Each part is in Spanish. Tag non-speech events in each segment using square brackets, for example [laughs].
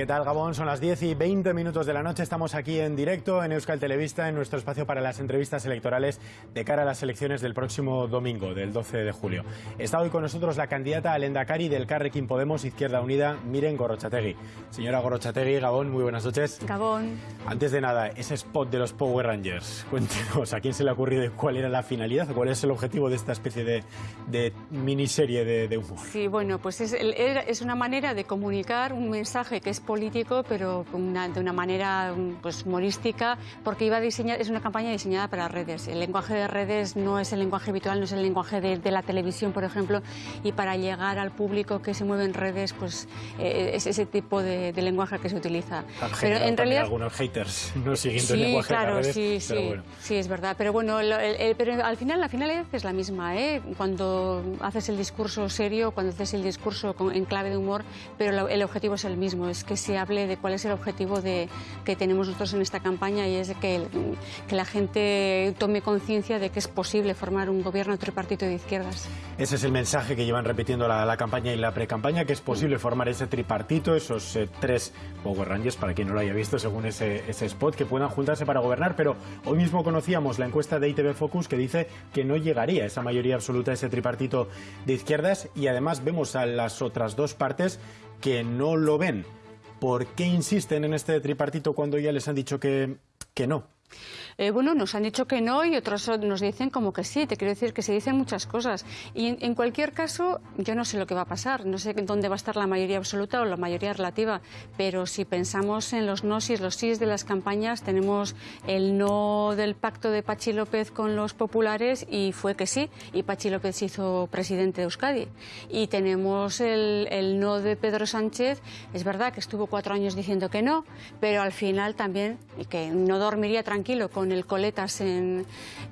¿Qué tal, Gabón? Son las 10 y 20 minutos de la noche. Estamos aquí en directo en Euskal Televista, en nuestro espacio para las entrevistas electorales de cara a las elecciones del próximo domingo, del 12 de julio. Está hoy con nosotros la candidata al Endacari del Carrequín Podemos Izquierda Unida, Miren Gorochategui. Señora Gorochategui, Gabón, muy buenas noches. Gabón. Antes de nada, ese spot de los Power Rangers, [laughs] cuéntenos, ¿a quién se le ha ocurrido y cuál era la finalidad o cuál es el objetivo de esta especie de, de miniserie de, de humor? Sí, bueno, pues es, es una manera de comunicar un mensaje que es político, pero una, de una manera pues, humorística, porque iba a diseñar, es una campaña diseñada para redes. El lenguaje de redes no es el lenguaje habitual, no es el lenguaje de, de la televisión, por ejemplo, y para llegar al público que se mueve en redes, pues eh, es ese tipo de, de, lenguaje que se utiliza. pero en realidad algunos haters [laughs] no siguiendo el lenguaje claro, de redes, sí, pero sí, bueno. sí, es verdad. Pero bueno, el, el, pero al final la finalidad es la misma, ¿eh? Cuando haces el discurso serio, cuando haces el discurso con, en clave de humor, pero el objetivo es el mismo, es que se hable de cuál es el objetivo de, que tenemos nosotros en esta campaña y es que, que la gente tome conciencia de que es posible formar un gobierno tripartito de izquierdas. Ese es el mensaje que llevan repitiendo la, la campaña y la pre-campaña, que es posible formar ese tripartito, esos eh, tres Power Rangers, para quien no lo haya visto, según ese, ese spot, que puedan juntarse para gobernar, pero hoy mismo conocíamos la encuesta de ITV Focus que dice que no llegaría esa mayoría absoluta, ese tripartito de izquierdas, y además vemos a las otras dos partes que no lo ven. ¿Por qué insisten en este tripartito cuando ya les han dicho que, que no? Eh, bueno, nos han dicho que no y otros nos dicen como que sí. Te quiero decir que se dicen muchas cosas. Y en, cualquier caso, yo no sé lo que va a pasar. No sé dónde va a estar la mayoría absoluta o la mayoría relativa. Pero si pensamos en los nos y los sís de las campañas, tenemos el no del pacto de Pachi López con los populares y fue que sí. Y Pachi López hizo presidente de Euskadi. Y tenemos el, no de Pedro Sánchez. Es verdad que estuvo cuatro años diciendo que no, pero al final también, que no dormiría tranquilo con el coletas en,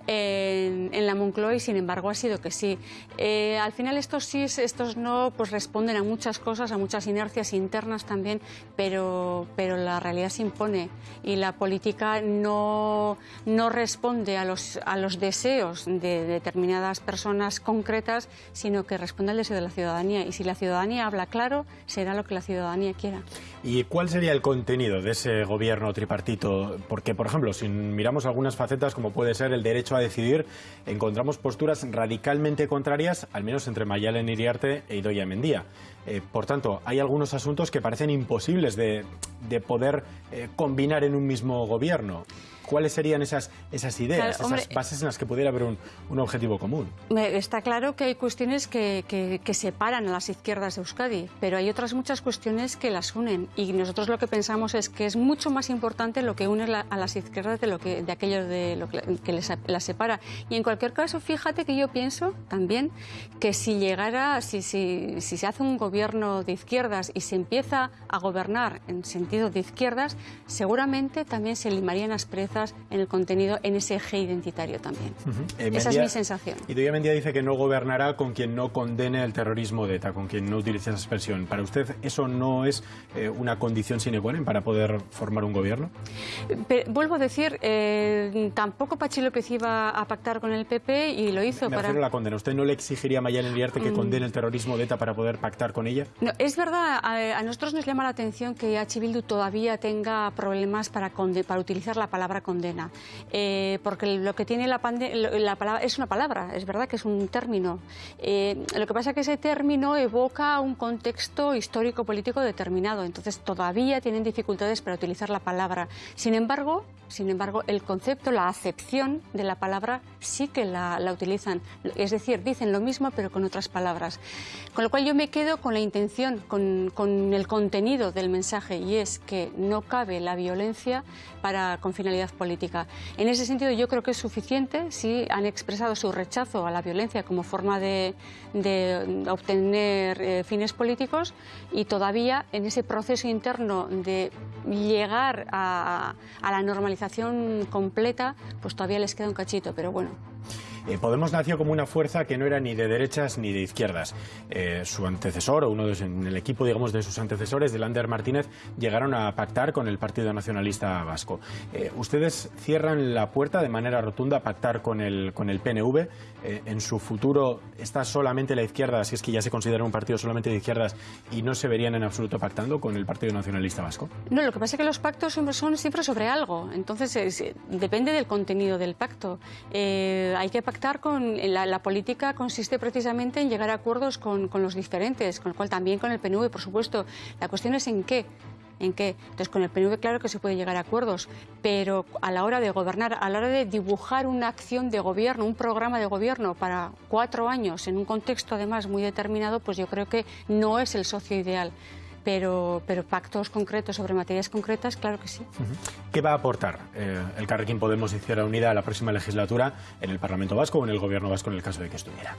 en, en, la Moncloa y sin embargo ha sido que sí. Eh, al final estos sí, estos no, pues responden a muchas cosas, a muchas inercias internas también, pero, pero la realidad se impone y la política no, no responde a los, a los deseos de determinadas personas concretas, sino que responde al deseo de la ciudadanía y si la ciudadanía habla claro, será lo que la ciudadanía quiera. ¿Y cuál sería el contenido de ese gobierno tripartito? Porque, por ejemplo, si miramos algunas facetas, como puede ser el derecho a decidir, encontramos posturas radicalmente contrarias, al menos entre Mayalen Iriarte e Idoia Mendía. Eh, por tanto, hay algunos asuntos que parecen imposibles de, de poder eh, combinar en un mismo gobierno. ¿Cuáles serían esas, esas ideas, claro, esas hombre, bases en las que pudiera haber un, un objetivo común? Está claro que hay cuestiones que, que, que, separan a las izquierdas de Euskadi, pero hay otras muchas cuestiones que las unen. Y nosotros lo que pensamos es que es mucho más importante lo que une la, a las izquierdas de, lo que, de aquello de lo que, que les, las separa. Y en cualquier caso, fíjate que yo pienso también que si llegara, si, si, si se hace un gobierno de izquierdas y se empieza a gobernar en sentido de izquierdas, seguramente también se limarían asperezas en el contenido, en ese eje identitario también. Uh -huh. eh, Esa Mendía, es mi sensación. Y Doña Mendía dice que no gobernará con quien no condene el terrorismo de ETA, con quien no utilice esa expresión. ¿Para usted eso no es eh, una condición sine qua non para poder formar un gobierno? Pero, vuelvo a decir, eh, tampoco Pachi López iba a pactar con el PP y lo hizo Me para... refiero a la condena. ¿Usted no le exigiría a Mayalen Iriarte que mm. condene el terrorismo de ETA para poder pactar con es verdad, a, nosotros nos llama la atención que H. Bildu todavía tenga problemas para, utilizar la palabra condena. Eh, porque lo que tiene la, la, palabra es una palabra, es verdad que es un término. Eh, lo que pasa es que ese término evoca un contexto histórico-político determinado, entonces todavía tienen dificultades para utilizar la palabra. Sin embargo, sin embargo, el concepto, la acepción de la palabra sí que la, la utilizan. Es decir, dicen lo mismo pero con otras palabras. Con lo cual yo me quedo con la intención, con, con el contenido del mensaje y es que no cabe la violencia para, con finalidad política. En ese sentido yo creo que es suficiente si han expresado su rechazo a la violencia como forma de, de obtener eh, fines políticos y todavía en ese proceso interno de llegar a, a la normalización completa, pues todavía les queda un cachito, pero bueno. Podemos nació como una fuerza que no era ni de derechas ni de izquierdas. su antecesor, o uno de, en el equipo, digamos, de sus antecesores, de Lander Martínez, llegaron a pactar con el Partido Nacionalista Vasco. ustedes cierran la puerta de manera rotunda a pactar con el, con el PNV. en su futuro está solamente la izquierda, si es que ya se considera un partido solamente de izquierdas y no se verían en absoluto pactando con el Partido Nacionalista Vasco? No, lo que pasa es que los pactos son siempre sobre algo, entonces depende del contenido del pacto. Eh, hay que pactar con... La, política consiste precisamente en llegar a acuerdos con, con los diferentes, con lo cual también con el PNV, por supuesto. La cuestión es en qué en qué. Entonces, con el PNV claro que se puede llegar a acuerdos, pero a la hora de gobernar, a la hora de dibujar una acción de gobierno, un programa de gobierno para cuatro años, en un contexto además muy determinado, pues yo creo que no es el socio ideal pero, pero pactos concretos sobre materias concretas, claro que sí. ¿Qué va a aportar eh, el Carrequín Podemos Izquierda Unida a la próxima legislatura en el Parlamento Vasco o en el Gobierno Vasco en el caso de que estuviera?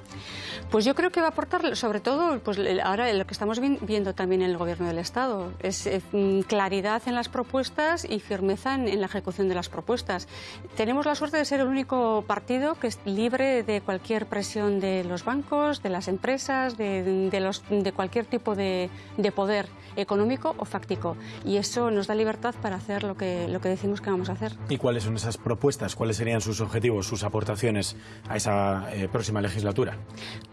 Pues yo creo que va a aportar, sobre todo, pues ahora lo que estamos viendo también en el Gobierno del Estado, es eh, mm, claridad en las propuestas y firmeza en, la ejecución de las propuestas. Tenemos la suerte de ser el único partido que es libre de cualquier presión de los bancos, de las empresas, de, los, de cualquier tipo de, de poder económico o fáctico. Y eso nos da libertad para hacer lo que, lo que decimos que vamos a hacer. ¿Y cuáles son esas propuestas? ¿Cuáles serían sus objetivos, sus aportaciones a esa eh, próxima legislatura?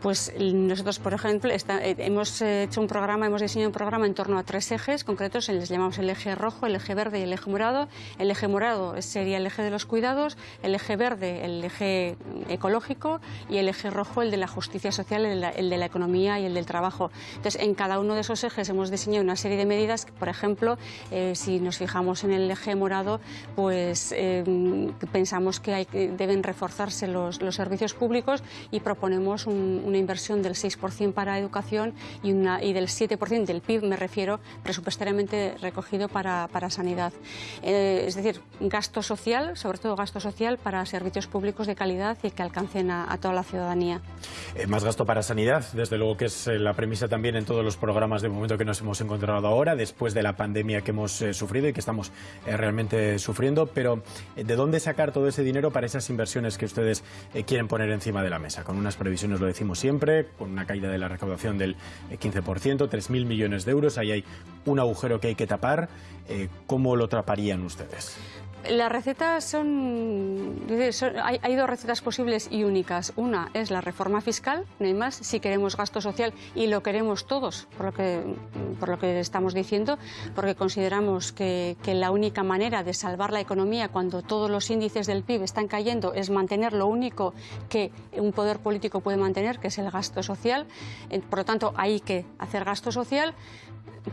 Pues nosotros, por ejemplo, eh, hemos hecho un programa, hemos diseñado un programa en torno a tres ejes concretos, les llamamos el eje rojo, el eje verde y el eje morado. El eje morado sería el eje de los cuidados, el eje verde el eje ecológico y el eje rojo el de la justicia social, el de la, economía y el del trabajo. Entonces, en cada uno de esos ejes hemos diseñado una serie de medidas, por ejemplo, eh, si nos fijamos en el eje morado, pues eh, pensamos que, deben reforzarse los, servicios públicos y proponemos una inversión del 6% para educación y del 7% del PIB, me refiero, presupuestariamente recogido para, para sanidad. Eh, es decir, gasto social, sobre todo gasto social para servicios públicos de calidad y que alcancen a, a toda la ciudadanía. más gasto para sanidad, desde luego que es la premisa también en todos los programas de momento que nos hemos encontrado encontrado ahora, después de la pandemia que hemos eh, sufrido y que estamos eh, realmente sufriendo, pero eh, ¿de dónde sacar todo ese dinero para esas inversiones que ustedes quieren poner encima de la mesa? Con unas previsiones, lo decimos siempre, con una caída de la recaudación del 15%, 3.000 millones de euros, ahí hay un agujero que hay que tapar. ¿Cómo lo taparían ustedes? Las recetas son, hay, dos recetas posibles y únicas. Una es la reforma fiscal, no hay más, si queremos gasto social y lo queremos todos, por lo que, por lo que estamos diciendo, porque consideramos que, que la única manera de salvar la economía cuando todos los índices del PIB están cayendo es mantener lo único que un poder político puede mantener, que es el gasto social. Eh, por lo tanto, hay que hacer gasto social.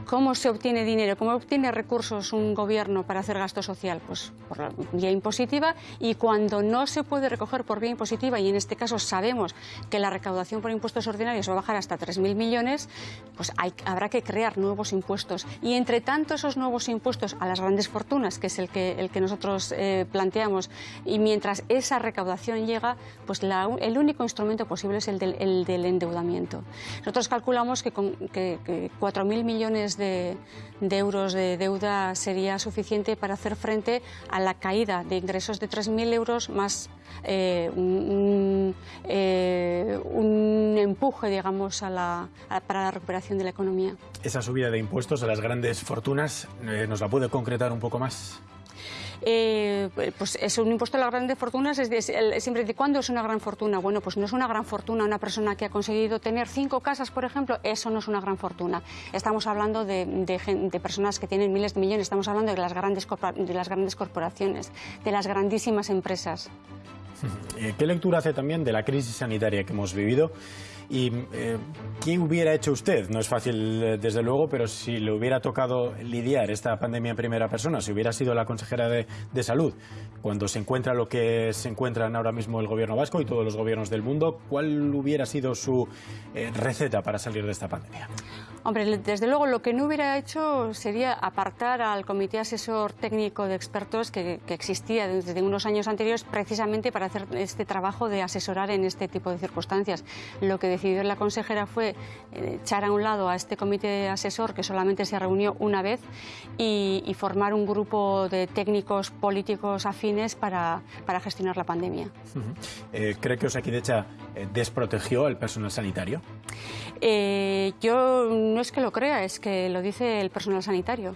¿Cómo se obtiene dinero? ¿Cómo obtiene recursos un gobierno para hacer gasto social? Pues por vía impositiva y cuando no se puede recoger por vía impositiva y en este caso sabemos que la recaudación por impuestos ordinarios va a bajar hasta 3.000 millones, pues habrá que crear nuevos impuestos. Y entre tanto esos nuevos impuestos a las grandes fortunas, que es el que, el que nosotros eh, planteamos, y mientras esa recaudación llega, pues el único instrumento posible es el del, endeudamiento. Nosotros calculamos que, con, que, 4.000 millones de, de euros de deuda sería suficiente para hacer frente a la caída de ingresos de 3.000 euros más eh, eh, un, empuje, digamos, a la, para la recuperación de la economía. Esa subida de impuestos a las grandes fortunas, eh, ¿nos la puede concretar un poco más? Eh, pues es un impuesto a las grandes fortunas, es siempre de cuándo es una gran fortuna. Bueno, pues no es una gran fortuna una persona que ha conseguido tener cinco casas, por ejemplo, eso no es una gran fortuna. Estamos hablando de, de, personas que tienen miles de millones, estamos hablando de las, grandes, de las grandes corporaciones, de las grandísimas empresas. [laughs] Eh, ¿Qué lectura hace también de la crisis sanitaria que hemos vivido? ¿Y eh, qué hubiera hecho usted? No es fácil, eh, desde luego, pero si le hubiera tocado lidiar esta pandemia en primera persona, si hubiera sido la consejera de, Salud, cuando se encuentra lo que se encuentran ahora mismo el gobierno vasco y todos los gobiernos del mundo, ¿cuál hubiera sido su eh, receta para salir de esta pandemia? Hombre, desde luego lo que no hubiera hecho sería apartar al Comité Asesor Técnico de Expertos que, que existía desde unos años anteriores precisamente para hacer este trabajo de asesorar en este tipo de circunstancias. Lo que decidió la consejera fue eh, echar a un lado a este comité asesor que solamente se reunió una vez y, formar un grupo de técnicos políticos afines para, gestionar la pandemia. Eh, ¿Cree que Osakidecha desprotegió al personal sanitario? yo no es que lo crea, es que lo dice el personal sanitario.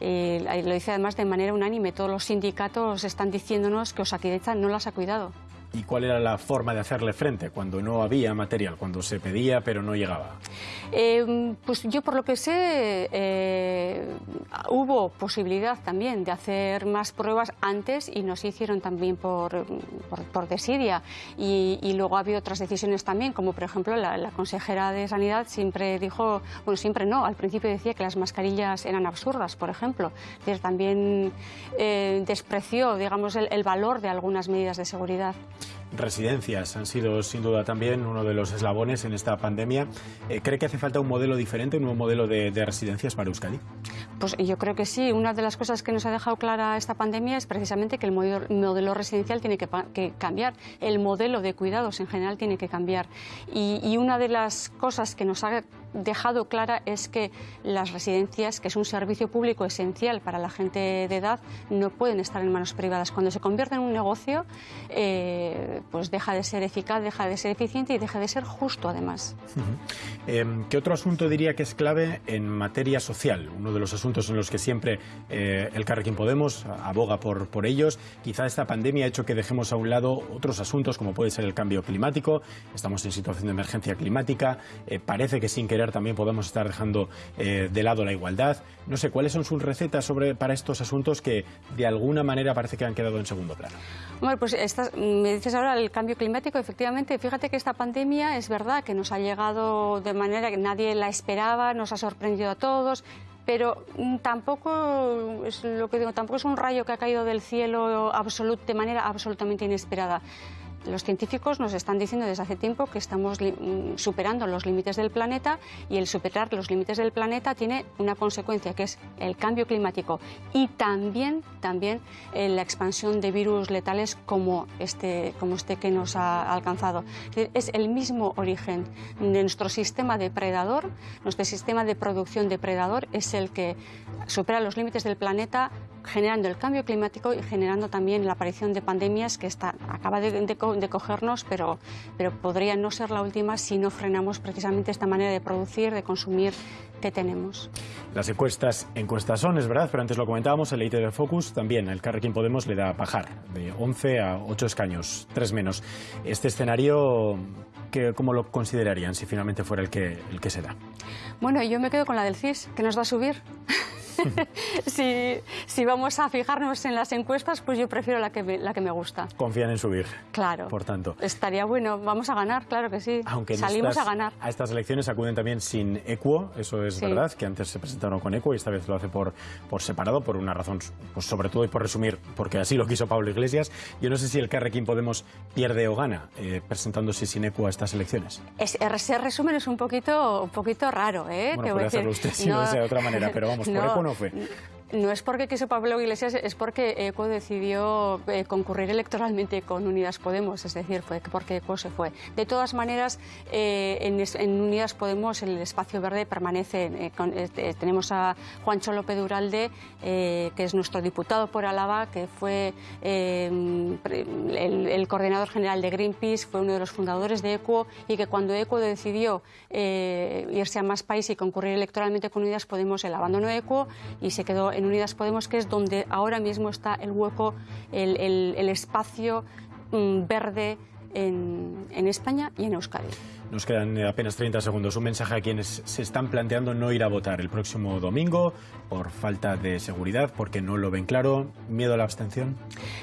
Eh, lo dice además de manera unánime, todos los sindicatos están diciéndonos que Osakidecha no las ha cuidado. ¿Y cuál era la forma de hacerle frente cuando no había material, cuando se pedía pero no llegaba? Eh, pues yo por lo que sé eh, hubo posibilidad también de hacer más pruebas antes y no se hicieron también por, por, desidia. Y, luego ha habido otras decisiones también, como por ejemplo la, consejera de Sanidad siempre dijo, bueno, siempre no, al principio decía que las mascarillas eran absurdas, por ejemplo. también eh, despreció, digamos, el valor de algunas medidas de seguridad residencias han sido sin duda también uno de los eslabones en esta pandemia. Eh, ¿Cree que hace falta un modelo diferente, un nuevo modelo de, residencias para Euskadi? Pues yo creo que sí. Una de las cosas que nos ha dejado clara esta pandemia es precisamente que el modelo, residencial tiene que, cambiar, el modelo de cuidados en general tiene que cambiar. y una de las cosas que nos ha dejado clara es que las residencias, que es un servicio público esencial para la gente de edad, no pueden estar en manos privadas. Cuando se convierte en un negocio, eh, pues deja de ser eficaz, deja de ser eficiente y deja de ser justo, además. Em, ¿Qué otro asunto diría que es clave en materia social? Uno de los asuntos en los que siempre eh, el Carrequín Podemos aboga por, por ellos. Quizá esta pandemia ha hecho que dejemos a un lado otros asuntos, como puede ser el cambio climático. Estamos en situación de emergencia climática. Eh, parece que sin que también podemos estar dejando eh, de lado la igualdad. No sé, ¿cuáles son sus recetas sobre, para estos asuntos que de alguna manera parece que han quedado en segundo plano? Bueno, pues me dices ahora el cambio climático, efectivamente, fíjate que esta pandemia es verdad que nos ha llegado de manera que nadie la esperaba, nos ha sorprendido a todos, pero mm, tampoco es lo que digo, tampoco es un rayo que ha caído del cielo de manera absolutamente inesperada. Los científicos nos están diciendo desde hace tiempo que estamos mm, superando los límites del planeta y el superar los límites del planeta tiene una consecuencia que es el cambio climático y también, también eh, la expansión de virus letales como este, como este que nos ha alcanzado. Es el mismo origen de nuestro sistema depredador, nuestro sistema de producción depredador es el que supera los límites del planeta generando el cambio climático y generando también la aparición de pandemias que está, acaba de, de, cogernos, pero, pero podría no ser la última si no frenamos precisamente esta manera de producir, de consumir que tenemos. Las encuestas, encuestas son, es verdad, pero antes lo comentábamos, el de Focus también, el Carrequín Podemos le da a bajar de 11 a 8 escaños, tres menos. Este escenario, ¿cómo lo considerarían si finalmente fuera el que, el que se da? Bueno, yo me quedo con la del CIS, que nos va a subir. [laughs] [laughs] si, si, vamos a fijarnos en las encuestas, pues yo prefiero la que, me, la que me gusta. Confían en subir. Claro. Por tanto. Estaría bueno, vamos a ganar, claro que sí. Aunque Salimos a ganar. A estas elecciones acuden también sin equo, eso es verdad, que antes se presentaron con equo y esta vez lo hace por, por separado, por una razón, pues sobre todo y por resumir, porque así lo quiso Pablo Iglesias. Yo no sé si el Carrequín Podemos pierde o gana eh, presentándose sin equo a estas elecciones. ese resumen es un poquito, un poquito raro, ¿eh? Bueno, puede hacerlo usted si no, de otra manera, pero vamos, [laughs] por equo no fue. No es porque quiso Pablo Iglesias, es porque ECO decidió eh, concurrir electoralmente con Unidas Podemos, es decir, fue porque ECO se fue. De todas maneras, eh, en, Unidas Podemos el espacio verde permanece. Eh, tenemos a Juancho López Duralde, que es nuestro diputado por Álava, que fue el, el, coordinador general de Greenpeace, fue uno de los fundadores de ECO y que cuando ECO decidió irse a más país y concurrir electoralmente con Unidas Podemos, él abandonó ECO y se quedó en Unidas Podemos, que es donde ahora mismo está el hueco, el, espacio mm, verde en, en España y en Euskadi. Nos quedan apenas 30 segundos. Un mensaje a quienes se están planteando no ir a votar el próximo domingo por falta de seguridad, porque no lo ven claro. ¿Miedo a la abstención?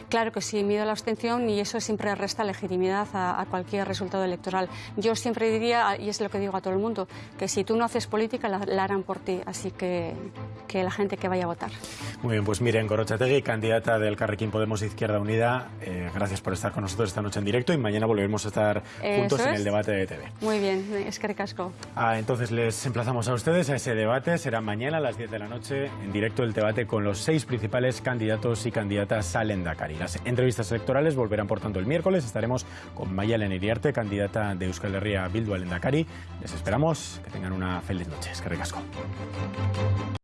Claro que sí, miedo a la abstención y eso siempre resta legitimidad a, cualquier resultado electoral. Yo siempre diría, y es lo que digo a todo el mundo, que si tú no haces política, la harán por ti. Así que que la gente que vaya a votar. Muy bien, pues miren, Gorochategui, candidata del Carrequín Podemos Izquierda Unida, eh, gracias por estar con nosotros esta noche en directo y mañana volveremos a estar juntos en el debate de TV. Muy bien, es que ricasco. Ah, entonces les emplazamos a ustedes a ese debate. Será mañana a las 10 de la noche en directo el debate con los seis principales candidatos y candidatas al Endacari. Las entrevistas electorales volverán, por tanto, el miércoles. Estaremos con Maya Iriarte, candidata de Euskal Herria Bildu al Endacari. Les esperamos. Que tengan una feliz noche. Es que ricasco.